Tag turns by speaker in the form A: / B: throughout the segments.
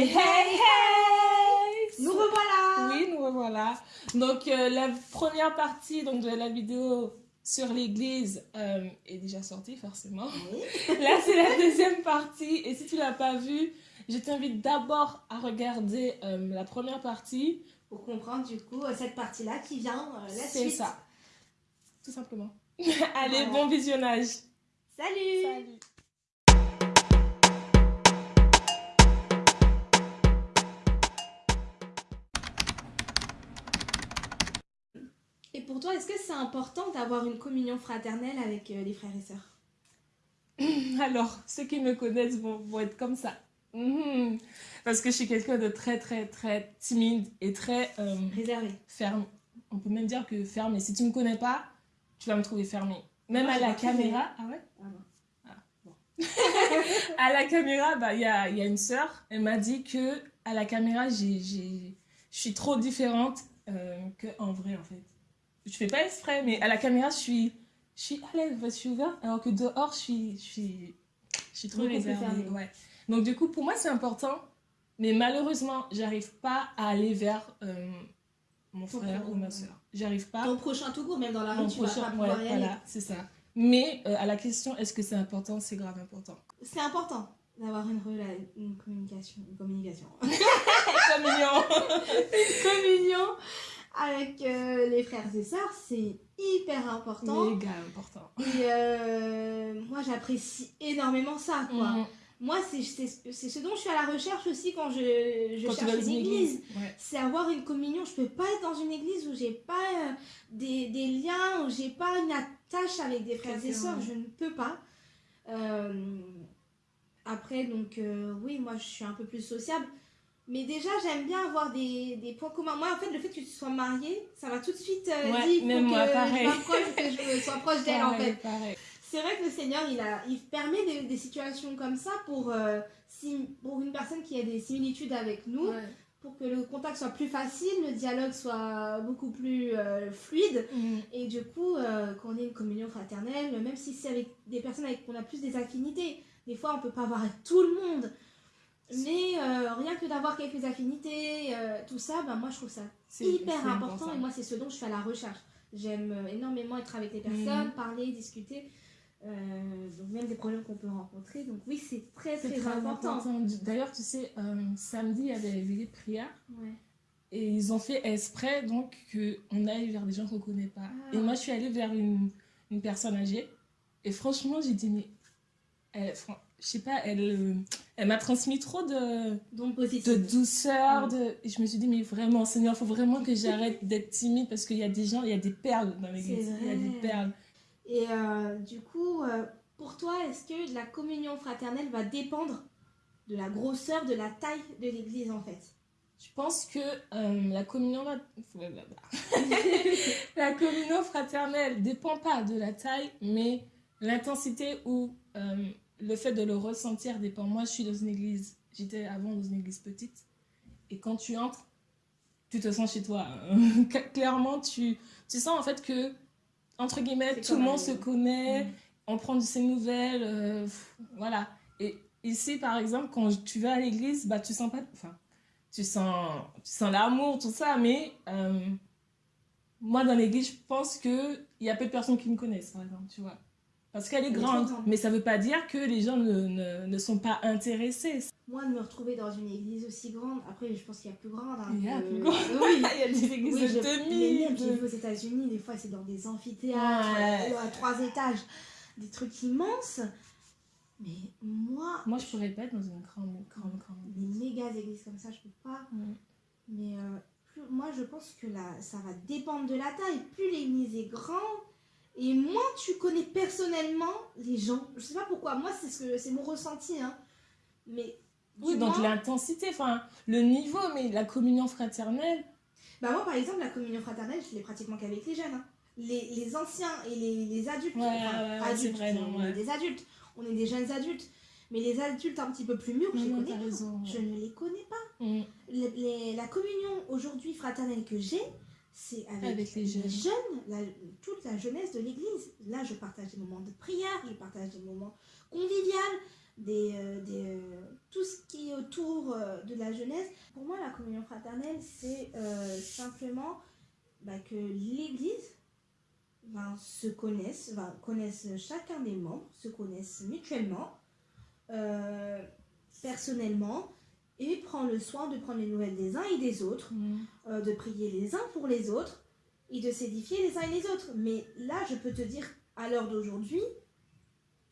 A: Hey, hey, hey
B: Nous revoilà
A: Oui, nous revoilà. Donc, euh, la première partie donc, de la vidéo sur l'église euh, est déjà sortie, forcément. Là, c'est la deuxième partie. Et si tu l'as pas vue, je t'invite d'abord à regarder euh, la première partie.
B: Pour comprendre, du coup, cette partie-là qui vient la suite.
A: C'est ça. Tout simplement. Allez, bon visionnage.
B: Salut
A: Salut
B: pour toi, est-ce que c'est important d'avoir une communion fraternelle avec euh, les frères et sœurs?
A: Alors, ceux qui me connaissent vont, vont être comme ça. Mhm. Parce que je suis quelqu'un de très, très, très timide et très... euh,
B: Réservé.
A: ferme. On peut même dire que ferme. Et si tu me connais pas, tu vas me trouver fermé. Même à la caméra. Ah ouais?
B: Ah non.
A: À la caméra, bah, il y a, y a une sœur. Elle m'a dit que à la caméra, je suis trop différente euh, qu'en vrai, en fait. Je fais pas exprès, mais à la caméra, je suis, je suis à l'aise, je suis ouverte. Alors que dehors, je suis, je suis, je suis trop réservée. Ouais. Donc, du coup, pour moi, c'est important. Mais malheureusement, j'arrive pas à aller vers euh, mon
B: Ton
A: frère ou ma soeur. J'arrive pas.
B: Ton prochain tout court, même dans la
A: Mon
B: rue, tu vas
A: prochain-
B: pas pouvoir
A: ouais,
B: y aller.
A: voilà, c'est ça. Mais euh, à la question, est-ce que c'est important C'est grave important.
B: C'est important d'avoir une, une communication. Une communication.
A: C'est mignon.
B: communion avec euh, les frères et sœurs, c'est hyper important.
A: Méga important.
B: Et euh, moi, j'apprécie énormément ça, quoi.
A: Mhm.
B: Moi, c'est c'est- c'est ce dont je suis à la recherche aussi quand je, je
A: Quand
B: cherche une église.
A: Ouais.
B: C'est avoir une communion. Je peux pas être dans une église où j'ai pas euh, des, des liens, où j'ai pas une attache avec des frères et sœurs. Je ne peux pas. Après, donc, oui, moi, je suis un peu plus sociable. Mais déjà, j'aime bien avoir des, des points communs. Moi, en fait, le fait que tu sois mariée, ça m'a tout de suite euh,
A: Ouais,
B: dit que
A: pareil.
B: je m'approche, que je sois proche d'elle, en fait. C'est vrai que le Seigneur, il, a, il permet des, des situations comme ça pour, euh, si, pour une personne qui a des similitudes avec nous,
A: Ouais.
B: pour que le contact soit plus facile, le dialogue soit beaucoup plus euh, fluide.
A: Mhm.
B: Et du coup, euh, qu'on ait une communion fraternelle, même si c'est avec des personnes avec qui on a plus des affinités. Des fois, on peut pas avoir avec tout le monde. Mais euh, rien que d'avoir quelques affinités, euh, tout ça, ben, moi je trouve ça hyper important. Et moi, c'est ce dont je fais à la recherche. J'aime euh, énormément être avec les personnes, parler, discuter. Euh, donc même des problèmes qu'on peut rencontrer. Donc oui, c'est très très,
A: très
B: important.
A: important. D'ailleurs, tu sais, samedi, il y avait les de prière.
B: Ouais.
A: Et ils ont fait exprès donc qu'on aille vers des gens qu'on ne connaît pas.
B: Ah.
A: Et moi, je suis allée vers une, une personne âgée. Et franchement, j'ai dit, mais elle, je sais pas, elle, euh, elle m'a transmis trop de, de douceur. De... Et je me suis dit, mais vraiment, Seigneur, il faut vraiment que j'arrête d'être timide parce qu'il y a des gens, il y a des perles dans l'église. Il y a des perles.
B: Et euh, du coup, euh, pour toi, est-ce que la communion fraternelle va dépendre de la grosseur, de la taille de l'église en fait?
A: Je pense que euh, la communion la communion fraternelle dépend pas de la taille, mais l'intensité ou euh, le fait de le ressentir dépend. Moi, je suis dans une église, j'étais avant dans une église petite, et quand tu entres, tu te sens chez toi. Clairement, tu, tu sens en fait que, entre guillemets, tout le monde se connaît,
B: Mm.
A: on prend de ses nouvelles, euh, pff, voilà. Et ici, par exemple, quand tu vas à l'église, bah, tu sens pas, enfin, tu sens, tu sens l'amour, tout ça, mais euh, moi, dans l'église, je pense qu'il y a peu de personnes qui me connaissent, par exemple, tu vois. Parce qu'elle est grande, mais ça veut pas dire que les gens ne, ne, ne sont pas intéressés.
B: Moi, de me retrouver dans une église aussi grande, après, je pense qu'il y a plus grande. hein,
A: Il y a plus grande.
B: Oui.
A: Il y a des églises
B: Oui,
A: de
B: je, mais
A: 2000.
B: même, j'ai
A: de-
B: aux États-Unis, des fois, c'est dans des amphithéâtres,
A: Ouais.
B: euh, à trois étages, des trucs immenses. Mais moi,
A: Moi, je pourrais pas être dans une grande, grande, grande
B: des méga églises comme ça, je peux pas.
A: Mm.
B: Mais euh, plus- moi, je pense que là, ça va dépendre de la taille. Plus l'église est grande, et moins tu connais personnellement les gens. Je sais pas pourquoi, moi, c'est ce que c'est mon ressenti. Hein. Mais
A: Oui, donc l'intensité, enfin, le niveau, mais la communion fraternelle,
B: Bah moi par exemple la communion fraternelle je l'ai pratiquement qu'avec les jeunes. hein. Les, les anciens et les, les adultes,
A: Ouais,
B: enfin,
A: ouais,
B: adultes,
A: vrai, non,
B: on est des adultes, on est des jeunes adultes. Mais les adultes un petit peu plus mûrs, je
A: Non,
B: les connais
A: raison,
B: Je ne les connais pas.
A: Mm.
B: Les- la communion aujourd'hui fraternelle que j'ai, c'est avec,
A: Avec les jeunes.
B: la- toute la jeunesse de l'église. Là je partage des moments de prière, je partage des moments conviviaux, des, euh, des, euh, tout ce qui est autour euh, de la jeunesse. Pour moi, la communion fraternelle, c'est simplement bah, que l'Église se connaisse, connaisse chacun des membres, se connaissent mutuellement, personnellement, et prend le soin de prendre les nouvelles des uns et des autres,
A: Mm.
B: euh, de prier les uns pour les autres et de s'édifier les uns et les autres. Mais là, je peux te dire à l'heure d'aujourd'hui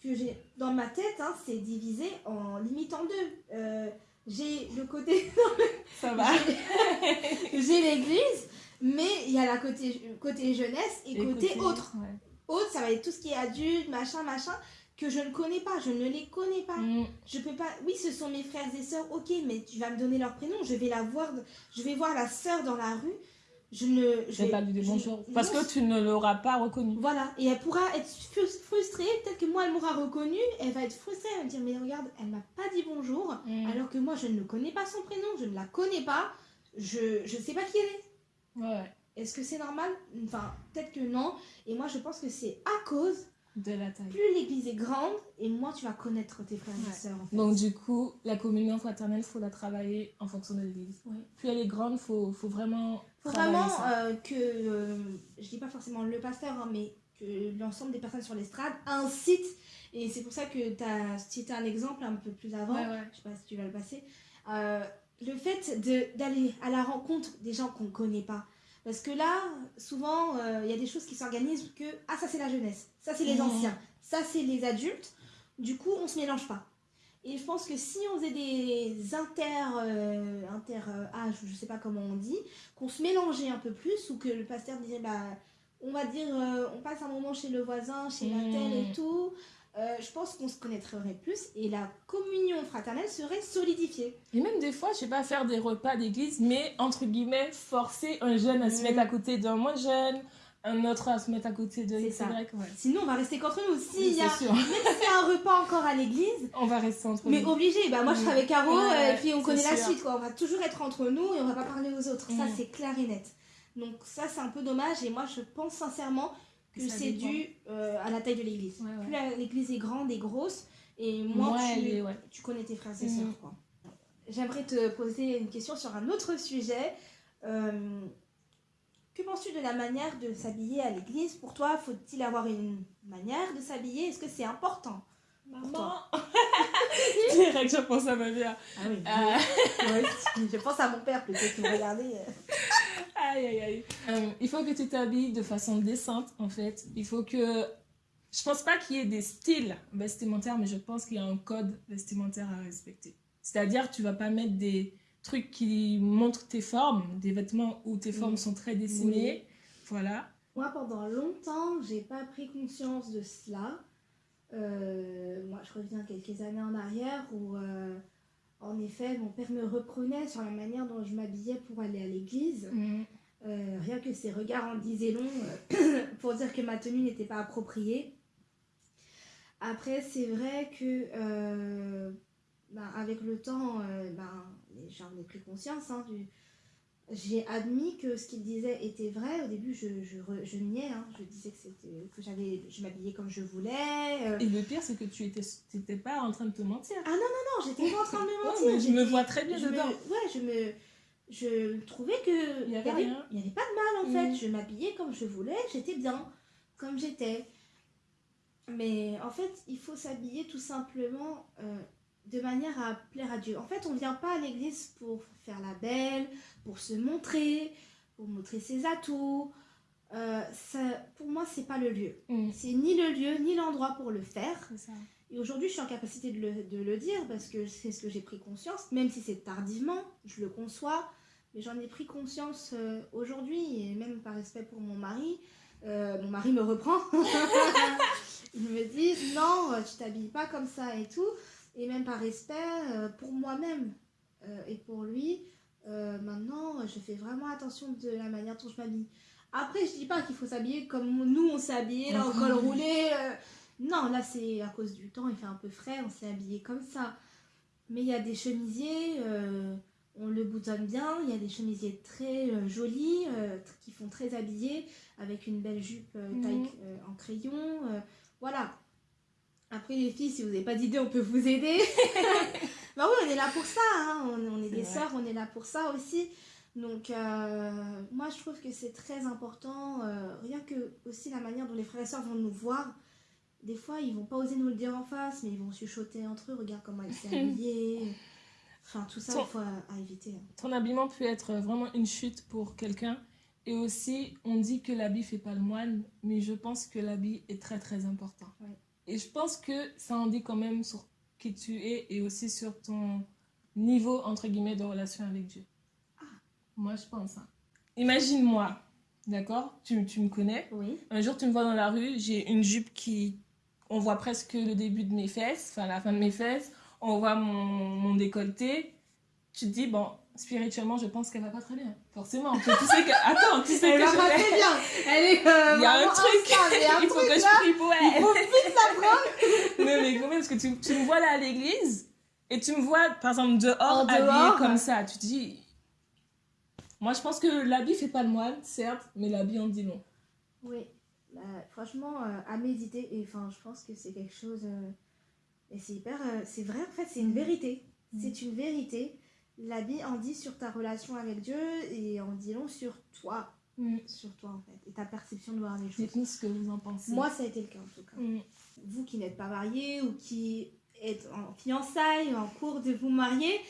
B: que j'ai dans ma tête, hein, c'est divisé en limite en deux. Euh, j'ai le côté,
A: Ça va.
B: j'ai l'église, mais il y a la côté côté jeunesse et, côté autre.
A: ouais.
B: Autre, ça va être tout ce qui est adulte, machin, machin, que je ne connais pas, je ne les connais pas.
A: Mm.
B: Je peux pas. Oui, ce sont mes frères et sœurs. Ok, mais tu vas me donner leur prénom. Je vais la voir. Je vais voir la sœur dans la rue. Je ne.
A: Je vais pas lui dire bonjour. Parce
B: non,
A: que tu ne l'auras pas reconnu.
B: Voilà. Et elle pourra être frus- frustrée. Peut-être que moi, elle m'aura reconnue. Elle va être frustrée. Elle va me dire, mais regarde, elle m'a pas dit bonjour.
A: Mm.
B: Alors que moi, je ne connais pas son prénom. Je ne la connais pas. Je je sais pas qui elle est.
A: Ouais.
B: Est-ce que c'est normal? Enfin, peut-être que non. Et moi, je pense que c'est à cause.
A: De la taille.
B: Plus l'église est grande, et moins tu vas connaître tes frères
A: Ouais.
B: et sœurs. en fait.
A: Donc du coup, la communion fraternelle, faut la travailler en fonction de l'église.
B: Ouais.
A: Plus elle est grande, faut, faut vraiment
B: faut vraiment
A: ça.
B: euh, que, euh, je dis pas forcément le pasteur, hein, mais que l'ensemble des personnes sur l'estrade incitent, et c'est pour ça que tu as cité un exemple un peu plus avant,
A: Ouais,
B: je sais pas si tu vas le passer, euh, le fait d'aller à la rencontre des gens qu'on ne connaît pas. Parce que là, souvent, euh, il y a des choses qui s'organisent que, ah ça c'est la jeunesse, ça c'est les
A: Mhm.
B: anciens, ça c'est les adultes, du coup on se mélange pas. Et je pense que si on faisait des inter, euh, inter euh, âges, je sais pas comment on dit, qu'on se mélangeait un peu plus ou que le pasteur disait bah on va dire euh, on passe un moment chez le voisin, chez la telle et tout, euh, je pense qu'on se connaîtrait plus et la communion fraternelle serait solidifiée.
A: Et même des fois, je sais pas, faire des repas d'église, mais entre guillemets, forcer un jeune à se
B: Mm.
A: mettre à côté d'un moins jeune, un autre à se mettre à côté de
B: C'est
A: X,
B: ça.
A: Y, ouais.
B: Sinon on va rester qu'entre nous. S'il
A: Oui,
B: y a
A: sûr.
B: même s'il y a un repas encore à l'église,
A: On va rester entre
B: mais
A: nous.
B: obligé, bah moi je
A: Mm.
B: serai avec Caro
A: Ouais,
B: euh, et
A: ouais,
B: puis on connaît la suite quoi. On va toujours être entre nous et on va pas parler aux autres. Ça
A: Mm.
B: c'est clair et net. Donc ça c'est un peu dommage et moi je pense sincèrement c'est dû euh, à la taille de l'église.
A: Ouais, ouais.
B: Plus l'église est grande et grosse et moins
A: Moi,
B: tu,
A: est,
B: connais tes frères et
A: Mm.
B: sœurs. quoi. J'aimerais te poser une question sur un autre sujet. Euh, que penses-tu de la manière de s'habiller à l'église? Pour toi, faut-il avoir une manière de s'habiller? Est-ce que c'est important
A: Maman Direct, je pense à ma mère.
B: Ah oui.
A: Euh,
B: je pense à mon père plutôt que de regarder.
A: Aïe, aïe, aïe. Euh, il faut que tu t'habilles de façon décente, en fait. Il faut que... Je pense pas qu'il y ait des styles vestimentaires, mais je pense qu'il y a un code vestimentaire à respecter. C'est-à-dire, tu vas pas mettre des trucs qui montrent tes formes, des vêtements où tes formes
B: Oui.
A: sont très dessinées. Voilà.
B: Moi, pendant longtemps, j'ai pas pris conscience de cela. Euh, moi, je reviens quelques années en arrière où, euh, en effet, mon père me reprenait sur la manière dont je m'habillais pour aller à l'église.
A: Mm.
B: Euh, rien que ses regards en disaient long euh, pour dire que ma tenue n'était pas appropriée. Après, c'est vrai que euh, ben, avec le temps, ben, j'en ai pris conscience. hein, du- J'ai admis que ce qu'il disait était vrai. Au début, je, je, je niais. hein. Je disais que, c'était- que j'avais, je m'habillais comme je voulais. euh.
A: Et le pire, c'est que tu étais, t'étais pas en train de te mentir.
B: Non, j'étais pas en train de me
A: Ouais,
B: mentir.
A: mais je me vois très bien
B: je me,
A: dedans.
B: ouais, je me, je trouvais que
A: Il y avait
B: avait, pas de mal en fait.
A: Mm.
B: Je m'habillais comme je voulais, j'étais bien, comme j'étais. Mais en fait, il faut s'habiller tout simplement euh, de manière à plaire à Dieu. En fait, on vient pas à l'église pour faire la belle, pour se montrer, pour montrer ses atouts. Euh, ça, pour moi, c'est pas le lieu.
A: Mm.
B: C'est ni le lieu ni l'endroit pour le faire.
A: Ça.
B: Et aujourd'hui, je suis en capacité de le, de le dire parce que c'est ce que j'ai pris conscience, même si c'est tardivement, je le conçois, mais j'en ai pris conscience euh, aujourd'hui, et même par respect pour mon mari. euh, mon mari me reprend. Il me dit non, tu t'habilles pas comme ça et tout. Et même par respect pour moi-même et pour lui, maintenant, je fais vraiment attention de la manière dont je m'habille. Après, je dis pas qu'il faut s'habiller comme nous on s'est habillé, là, au col roulé. euh, non, là c'est à cause du temps, il fait un peu frais, on s'est habillé comme ça. Mais il y a des chemisiers, euh, on le boutonne bien, il y a des chemisiers très euh, jolis, qui font très habillés, avec une belle jupe taille
A: Mhm.
B: euh, en crayon. voilà. Après, les filles, si vous n'avez pas d'idée, on peut vous aider. bah oui, on est là pour ça. hein. On, on est
A: C'est
B: des sœurs, on est là pour ça aussi. Donc, euh, moi, je trouve que c'est très important. euh, rien que aussi la manière dont les frères et sœurs vont nous voir. Des fois, ils vont pas oser nous le dire en face, mais ils vont chuchoter entre eux. Regarde comment elle s'est habillée. Enfin, tout ça, il faut à, à éviter. hein.
A: Ton habillement peut être vraiment une chute pour quelqu'un. Et aussi, on dit que l'habit fait pas le moine, mais je pense que l'habit est très très important.
B: Ouais.
A: Et je pense que ça en dit quand même sur qui tu es et aussi sur ton niveau, entre guillemets, de relation avec Dieu. Moi, je pense. hein. Imagine-moi, d'accord? Tu, tu me connais.
B: Oui.
A: Un jour, tu me vois dans la rue, j'ai une jupe qui. On voit presque le début de mes fesses, enfin la fin de mes fesses. On voit mon, mon décolleté. Tu te dis, bon, spirituellement, je pense qu'elle va pas très bien. Forcément. Tu, sais que. Attends, tu sais
B: Elle
A: que
B: va
A: je
B: pas très bien. Elle est. euh,
A: Il y a un truc.
B: instable. Il y a un
A: Il faut
B: truc
A: que
B: là.
A: je prie pour
B: Il
A: elle.
B: faut vite la prendre.
A: Non, mais quand même, parce que tu, tu me vois là à l'église et tu me vois, par exemple, dehors,
B: En
A: habillée
B: dehors.
A: comme ça. Tu te dis. Moi, je pense que l'habit fait pas le moine, certes, mais l'habit en dit long.
B: Oui, bah, franchement, euh, à méditer, et enfin, je pense que c'est quelque chose. euh, et c'est hyper. euh, c'est vrai, en fait, c'est une
A: Mhm.
B: vérité.
A: Mhm.
B: C'est une vérité. L'habit en dit sur ta relation avec Dieu et en dit long sur toi. Sur toi, en fait. Et ta perception de voir les choses.
A: Dites-nous ce que vous en pensez.
B: Moi, ça a été le cas, en tout cas.
A: Mm.
B: Vous qui n'êtes pas marié ou qui êtes en fiançailles, en cours de vous marier,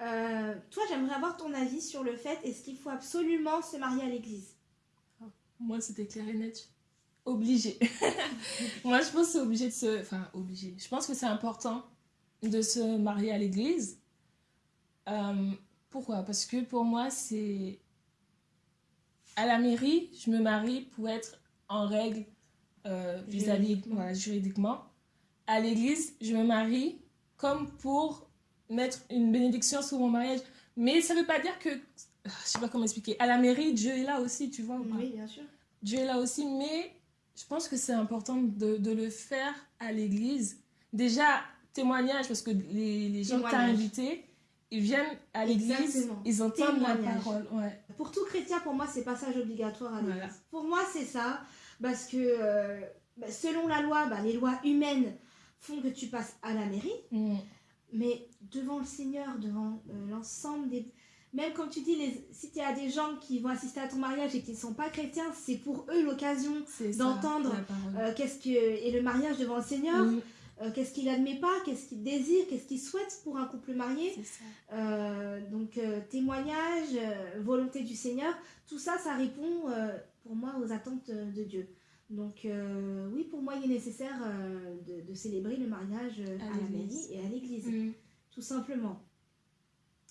B: euh, toi, j'aimerais avoir ton avis sur le fait est-ce qu'il faut absolument se marier à l'église?
A: Moi, c'était clair et net. Obligé. Moi, je pense que c'est obligé de se. Enfin, obligé. Je pense que c'est important de se marier à l'église. Euh, pourquoi? Parce que pour moi, c'est. À la mairie, je me marie pour être en règle euh, vis-à-vis. Voilà, juridiquement. À l'église, je me marie comme pour mettre une bénédiction sur mon mariage. Mais ça veut pas dire que. Je sais pas comment expliquer. À la mairie, Dieu est là aussi, tu vois ou pas?
B: Oui, bien sûr.
A: Dieu est là aussi, mais je pense que c'est important de, de le faire à l'église. Déjà, témoignage, parce que les, les gens que tu as invités, ils viennent à l'église, ils entendent la
B: Témoignage.
A: parole. Ouais.
B: Pour tout chrétien, pour moi, c'est passage obligatoire à l'église.
A: Voilà.
B: Pour moi, c'est ça. Parce que euh, bah, selon la loi, bah, les lois humaines font que tu passes à la mairie.
A: Mm.
B: Mais devant le Seigneur, devant euh, l'ensemble des... Même comme tu dis, les... si tu as des gens qui vont assister à ton mariage et qui ne sont pas chrétiens, c'est pour eux l'occasion D'entendre, euh, qu'est-ce que... Et le mariage devant le Seigneur, euh, qu'est-ce qu'il admet pas, qu'est-ce qu'il désire, qu'est-ce qu'il souhaite pour un couple marié. Donc témoignage, volonté du Seigneur, tout ça, ça répond pour moi aux attentes de Dieu. Donc euh, oui, pour moi, il est nécessaire euh, de, de célébrer le mariage euh,
A: À
B: à, la mairie et à l'église,
A: Mm.
B: tout simplement.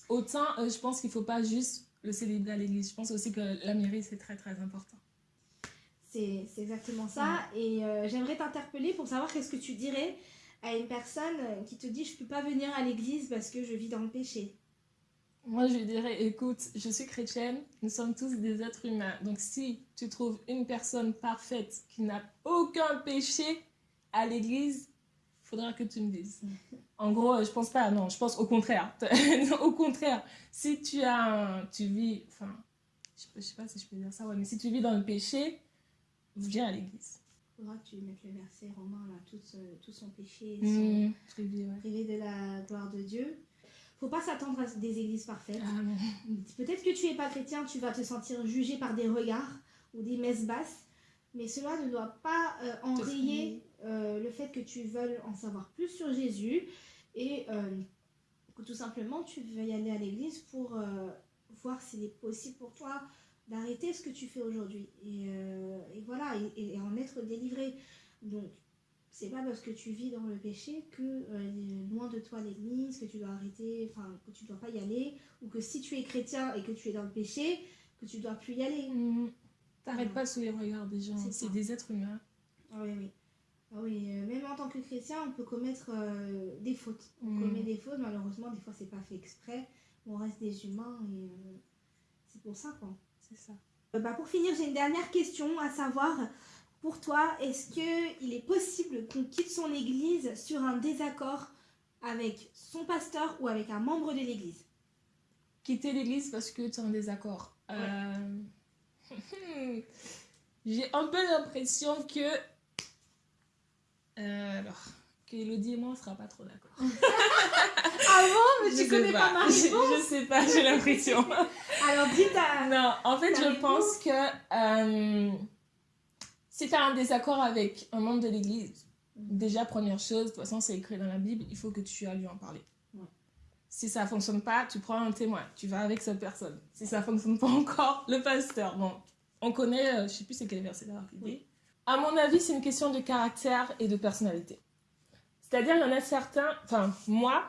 A: Autant, euh, je pense qu'il ne faut pas juste le célébrer à l'église. Je pense aussi que la mairie, c'est très, très important.
B: C'est exactement ça. Et euh, j'aimerais t'interpeller pour savoir qu'est-ce que tu dirais à une personne qui te dit je peux pas venir à l'église parce que je vis dans le péché.
A: Moi, je dirais, écoute, je suis chrétienne, nous sommes tous des êtres humains. Donc, si tu trouves une personne parfaite qui n'a aucun péché à l'église, il faudra que tu me dises. En gros, je pense pas, non, je pense au contraire. au contraire, si tu as un- tu vis, enfin, je sais, pas- je sais pas si je peux dire ça, ouais, mais si tu vis dans le péché, viens à l'église.
B: Il faudra que tu mettes le verset romain là, tout, euh, tout son péché,
A: Mmh,
B: son
A: privé, ouais.
B: privé de la gloire de Dieu. Faut pas s'attendre à des églises parfaites.
A: Ah.
B: Peut-être que tu es pas chrétien, tu vas te sentir jugé par des regards ou des messes basses, mais cela ne doit pas euh, enrayer euh, le fait que tu veuilles en savoir plus sur Jésus et euh, que tout simplement tu veux y aller à l'église pour voir s'il est possible pour toi d'arrêter ce que tu fais aujourd'hui et, et voilà et, et en être délivré. Donc c'est pas parce que tu vis dans le péché que euh, loin de toi l'église, que tu dois arrêter, enfin que tu dois pas y aller, ou que si tu es chrétien et que tu es dans le péché, que tu dois plus y aller.
A: Mmh. T'arrêtes pas sous les regards des gens,
B: C'est
A: des êtres humains.
B: Ah oui, oui. Ah oui, euh, même en tant que chrétien, on peut commettre euh, des fautes. On
A: Mm.
B: commet des fautes, malheureusement, des fois c'est pas fait exprès. On reste des humains et c'est pour ça quoi.
A: C'est ça.
B: Bah, pour finir, j'ai une dernière question à savoir. Pour toi, est-ce qu'il est possible qu'on quitte son église sur un désaccord avec son pasteur ou avec un membre de l'église?
A: Quitter l'église parce que tu es en désaccord. Euh, J'ai un peu l'impression que. Euh, alors, qu'Elodie et moi, on sera pas trop d'accord.
B: Ah bon? Mais
A: Je
B: tu connais pas, ma
A: Je-
B: réponse?
A: Je sais pas, j'ai l'impression.
B: Alors dis ta...
A: Non, en fait,
B: Ta
A: je
B: réponse
A: pense que euh, si tu as un désaccord avec un membre de l'église, déjà, première chose, de toute façon, c'est écrit dans la Bible, il faut que tu ailles lui en parler.
B: Ouais.
A: Si ça fonctionne pas, tu prends un témoin, tu vas avec cette personne. Si ça fonctionne pas encore, le pasteur. Bon, on connaît, euh, je sais plus c'est quel verset là.
B: Oui.
A: À mon avis, c'est une question de caractère et de personnalité. C'est-à-dire, il y en a certains, enfin, moi,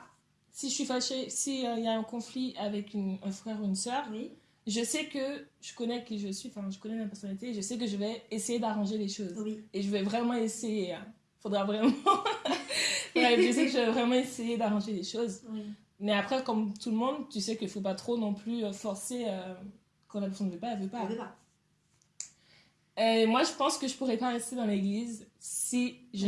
A: si je suis fâchée, s'il y a un conflit avec une- un frère ou une sœur,
B: Oui.
A: Je sais que je connais qui je suis, enfin, je connais ma personnalité, je sais que je vais essayer d'arranger les choses.
B: Oui.
A: Et je vais vraiment essayer. hein. Faudra vraiment. Je sais que je vais vraiment essayer d'arranger les choses.
B: Oui.
A: Mais après, comme tout le monde, tu sais qu'il faut pas trop non plus euh, forcer. euh, quand la personne ne veut pas, elle veut pas.
B: Elle veut pas.
A: Et moi, je pense que je pourrais pas rester dans l'église si je.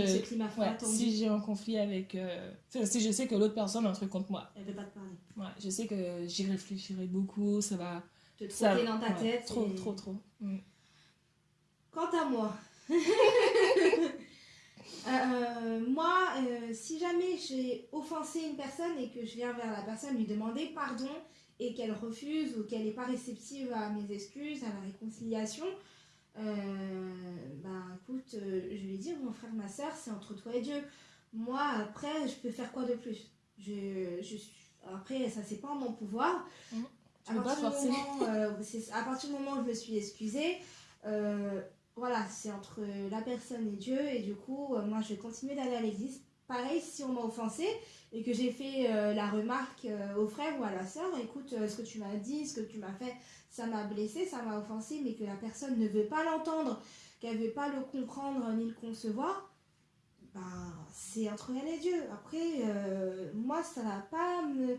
A: Ouais, si j'ai un conflit avec. euh, si je sais que l'autre personne a un truc contre moi.
B: Elle veut pas te parler.
A: Ouais, je sais que j'y réfléchirai beaucoup, ça va.
B: Te trotter dans ta
A: ouais,
B: tête.
A: Trop,
B: et-
A: trop, trop. Mm.
B: Quant à moi, euh, moi, euh, si jamais j'ai offensé une personne et que je viens vers la personne lui demander pardon et qu'elle refuse ou qu'elle n'est pas réceptive à mes excuses, à la réconciliation, euh, ben écoute, euh, je vais dire mon frère, ma soeur, c'est entre toi et Dieu. Moi, après, je peux faire quoi de plus? Je. Après, ça, c'est pas en mon pouvoir.
A: Mhm.
B: À partir, du moment, à partir du moment où je me suis excusée, euh, voilà, c'est entre la personne et Dieu. Et du coup, euh, moi, je vais continuer d'aller à l'église. Pareil, si on m'a offensé et que j'ai fait euh, la remarque au frère ou à la sœur, écoute, ce que tu m'as dit, ce que tu m'as fait, ça m'a blessé, ça m'a offensé, mais que la personne ne veut pas l'entendre, qu'elle ne veut pas le comprendre ni le concevoir, ben, c'est entre elle et Dieu. Après, moi, ça va pas me...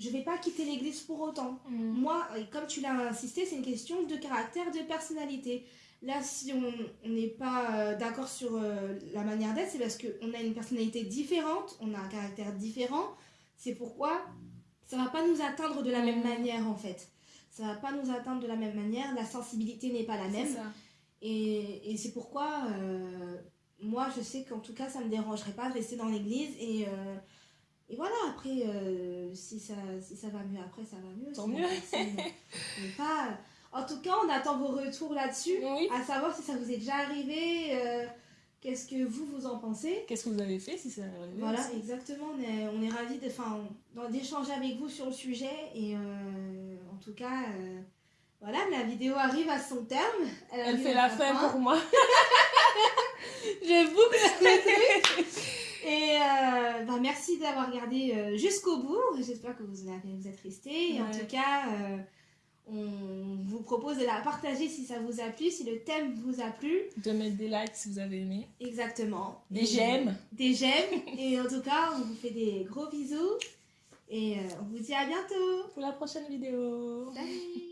B: Je vais pas quitter l'église pour autant.
A: Mm.
B: Moi, comme tu l'as insisté, c'est une question de caractère, de personnalité. Là, si on n'est pas euh, d'accord sur euh, la manière d'être, c'est parce qu'on a une personnalité différente, on a un caractère différent. C'est pourquoi ça va pas nous atteindre de la même manière, en fait. Ça va pas nous atteindre de la même manière, la sensibilité n'est pas la même.
A: Ça.
B: Et, et c'est pourquoi, euh, moi, je sais qu'en tout cas, ça me dérangerait pas de rester dans l'église. Et, euh, et voilà, après, euh, si, ça, si ça va mieux après, ça va mieux.
A: Tant mieux.
B: n'est pas... En tout cas, on attend vos retours là-dessus.
A: Oui.
B: À savoir si ça vous est déjà arrivé, euh, qu'est-ce que vous, vous en pensez.
A: Qu'est-ce que vous avez fait si ça arrive
B: Voilà, exactement. On est, on est ravis d'échanger avec vous sur le sujet. Et euh, en tout cas, voilà, la vidéo arrive à son terme.
A: Elle fait la fin pour moi.
B: J'ai beaucoup répété. Et euh, bah, merci d'avoir regardé euh, jusqu'au bout. J'espère que vous, avez, vous êtes restés. Et en tout cas, euh, on vous propose de la partager si ça vous a plu, si le thème vous a plu.
A: De mettre des likes si vous avez aimé.
B: Exactement.
A: Des j'aime.
B: Des j'aime. Et en tout cas, on vous fait des gros bisous. Et euh, on vous dit à bientôt.
A: Pour la prochaine vidéo.
B: Salut